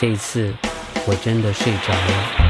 这一次我真的睡着了。